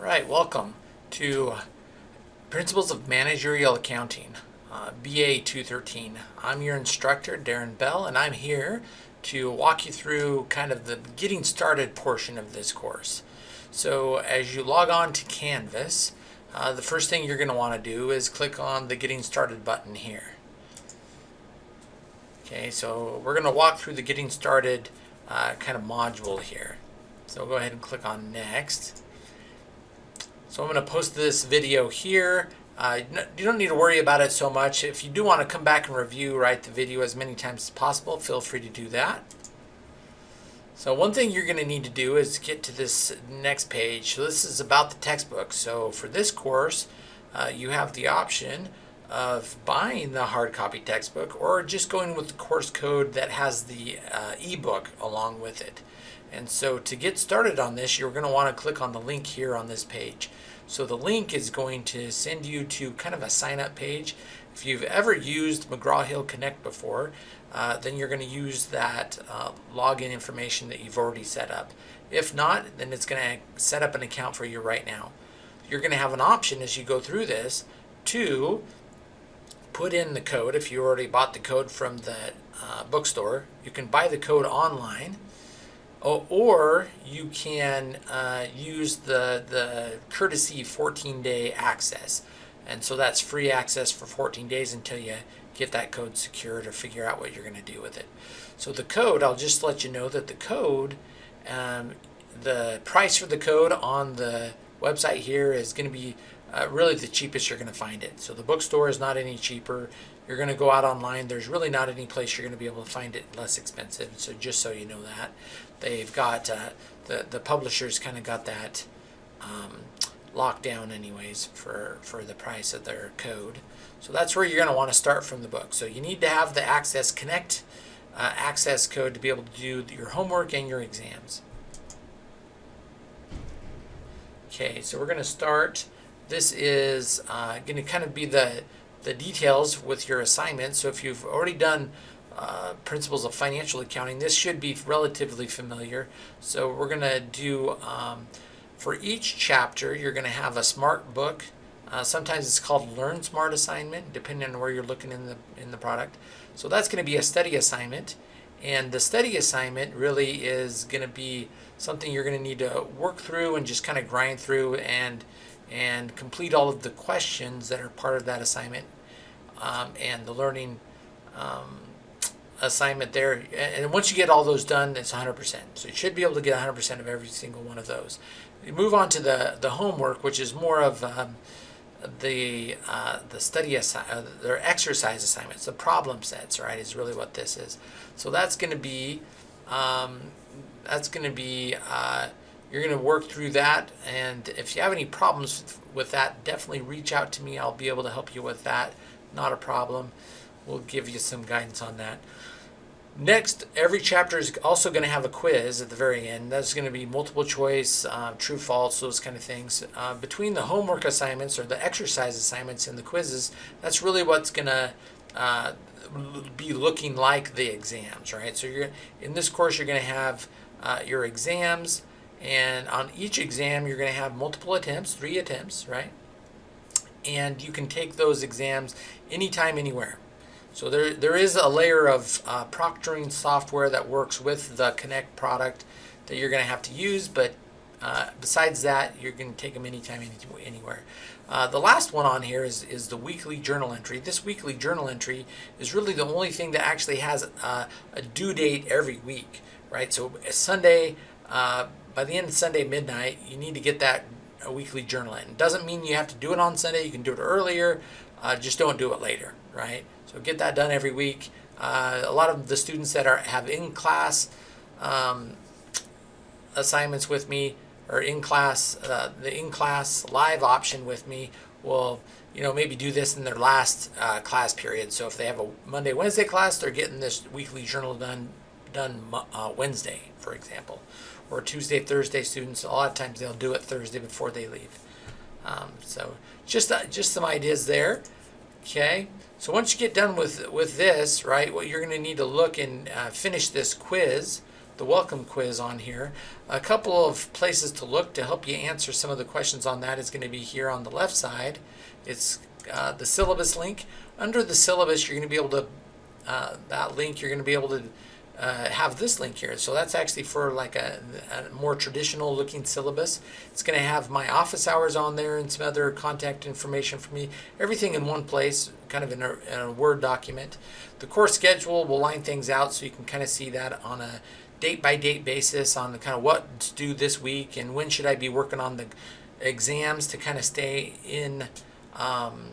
Right, welcome to Principles of Managerial Accounting, uh, BA 213. I'm your instructor, Darren Bell, and I'm here to walk you through kind of the getting started portion of this course. So as you log on to Canvas, uh, the first thing you're going to want to do is click on the Getting Started button here. Okay, so we're going to walk through the Getting Started uh, kind of module here. So go ahead and click on Next. So I'm going to post this video here. Uh, you don't need to worry about it so much. If you do want to come back and review right, the video as many times as possible, feel free to do that. So one thing you're going to need to do is get to this next page. So this is about the textbook. So for this course, uh, you have the option of buying the hard copy textbook or just going with the course code that has the uh, ebook along with it. And so to get started on this, you're going to want to click on the link here on this page. So the link is going to send you to kind of a sign up page. If you've ever used McGraw-Hill Connect before, uh, then you're going to use that uh, login information that you've already set up. If not, then it's going to set up an account for you right now. You're going to have an option as you go through this to put in the code. If you already bought the code from the uh, bookstore, you can buy the code online or you can uh, use the, the courtesy 14 day access. And so that's free access for 14 days until you get that code secured or figure out what you're going to do with it. So the code, I'll just let you know that the code, um, the price for the code on the website here is going to be uh, really the cheapest you're going to find it. So the bookstore is not any cheaper. You're going to go out online. There's really not any place you're going to be able to find it less expensive. So just so you know that. They've got, uh, the, the publishers kind of got that um, locked down anyways for, for the price of their code. So that's where you're going to want to start from the book. So you need to have the Access Connect uh, access code to be able to do your homework and your exams. Okay, so we're going to start. This is uh, going to kind of be the, the details with your assignment. So if you've already done uh, principles of financial accounting, this should be relatively familiar. So we're going to do, um, for each chapter, you're going to have a smart book. Uh, sometimes it's called Learn Smart assignment, depending on where you're looking in the, in the product. So that's going to be a study assignment. And the study assignment really is going to be something you're going to need to work through and just kind of grind through and and complete all of the questions that are part of that assignment um, and the learning um, assignment there. And once you get all those done, it's 100%. So you should be able to get 100% of every single one of those. You move on to the, the homework, which is more of um, the uh, the study assi- uh, their exercise assignments, the problem sets, right, is really what this is. So that's going to be um, that's going to be uh, you're going to work through that, and if you have any problems with that, definitely reach out to me. I'll be able to help you with that. Not a problem. We'll give you some guidance on that. Next, every chapter is also going to have a quiz at the very end. That's going to be multiple choice, uh, true, false, those kind of things. Uh, between the homework assignments or the exercise assignments and the quizzes, that's really what's going to uh, be looking like the exams, right? So you're in this course, you're going to have uh, your exams, and on each exam, you're going to have multiple attempts, three attempts, right? And you can take those exams anytime, anywhere. So there, there is a layer of uh, proctoring software that works with the Connect product that you're going to have to use, but uh, besides that, you're going to take them anytime, any, anywhere. Uh, the last one on here is, is the weekly journal entry. This weekly journal entry is really the only thing that actually has uh, a due date every week, right? So Sunday, uh, by the end of Sunday midnight, you need to get that a weekly journal in. It doesn't mean you have to do it on Sunday. You can do it earlier. Uh, just don't do it later, right? So get that done every week. Uh, a lot of the students that are have in-class um, assignments with me or in-class, uh, the in-class live option with me will, you know, maybe do this in their last uh, class period. So if they have a Monday, Wednesday class, they're getting this weekly journal done done uh, Wednesday, for example, or Tuesday, Thursday students. A lot of times they'll do it Thursday before they leave. Um, so just uh, just some ideas there. Okay. So once you get done with, with this, right, what you're going to need to look and uh, finish this quiz. the welcome quiz on here. A couple of places to look to help you answer some of the questions on that is going to be here on the left side. It's uh, the syllabus link. Under the syllabus, you're going to be able to, uh, that link, you're going to be able to uh, have this link here. So that's actually for like a, a more traditional looking syllabus. It's going to have my office hours on there and some other contact information for me. Everything in one place, kind of in a, in a Word document. The course schedule will line things out so you can kind of see that on a date by date basis on the kind of what to do this week and when should I be working on the exams to kind of stay in, um,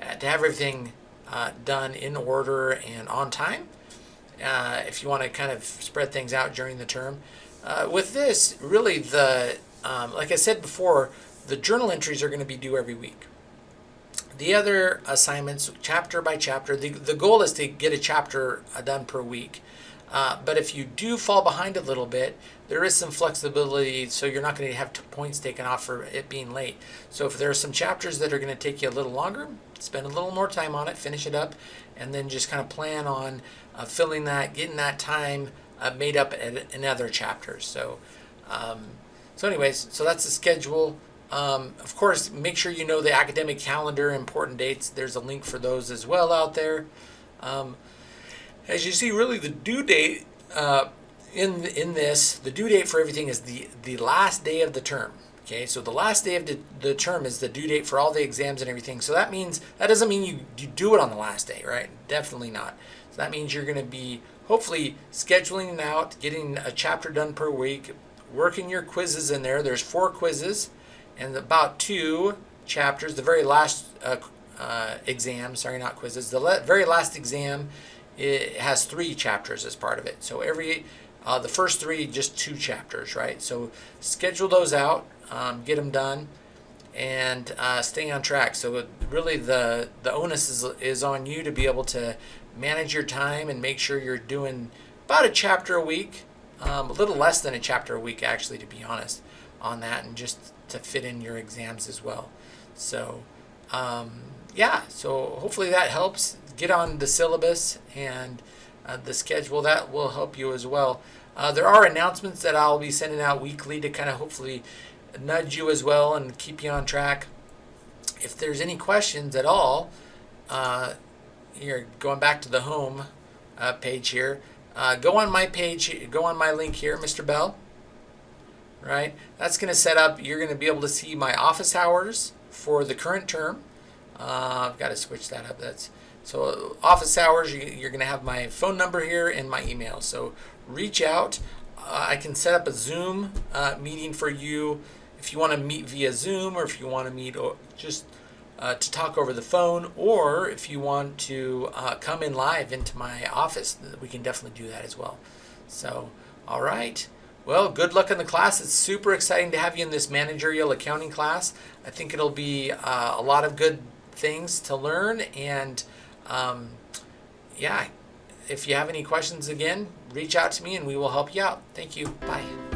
to have everything uh, done in order and on time uh, if you want to kind of spread things out during the term. Uh, with this, really the, um, like I said before, the journal entries are going to be due every week. The other assignments, chapter by chapter, the, the goal is to get a chapter uh, done per week. Uh, but if you do fall behind a little bit, there is some flexibility, so you're not going to have points taken off for it being late. So if there are some chapters that are going to take you a little longer, spend a little more time on it, finish it up, and then just kind of plan on uh, filling that, getting that time uh, made up in other chapters. So, um, so anyways, so that's the schedule. Um, of course, make sure you know the academic calendar, important dates. There's a link for those as well out there. Um, as you see, really the due date uh, in in this, the due date for everything is the the last day of the term. Okay, so the last day of the, the term is the due date for all the exams and everything. So that means that doesn't mean you you do it on the last day, right? Definitely not. So that means you're going to be hopefully scheduling out, getting a chapter done per week, working your quizzes in there. There's four quizzes and about two chapters. The very last uh, uh, exam, sorry, not quizzes. The very last exam it has three chapters as part of it. So every uh, the first three just two chapters, right? So schedule those out, um, get them done, and uh, stay on track. So really, the the onus is is on you to be able to manage your time and make sure you're doing about a chapter a week, um, a little less than a chapter a week actually, to be honest, on that, and just to fit in your exams as well. So. Um, yeah, so hopefully that helps. Get on the syllabus and uh, the schedule. That will help you as well. Uh, there are announcements that I'll be sending out weekly to kind of hopefully nudge you as well and keep you on track. If there's any questions at all, uh, here going back to the home uh, page here, uh, go on my page, go on my link here, Mr. Bell. Right, that's going to set up. You're going to be able to see my office hours for the current term. Uh, I've got to switch that up. That's so office hours. You, are going to have my phone number here and my email. So reach out. Uh, I can set up a Zoom uh, meeting for you if you want to meet via Zoom or if you want to meet just uh, to talk over the phone or if you want to uh, come in live into my office, we can definitely do that as well. So, all right. Well, good luck in the class. It's super exciting to have you in this managerial accounting class. I think it'll be uh, a lot of good things to learn. And um, yeah, if you have any questions again, reach out to me and we will help you out. Thank you. Bye.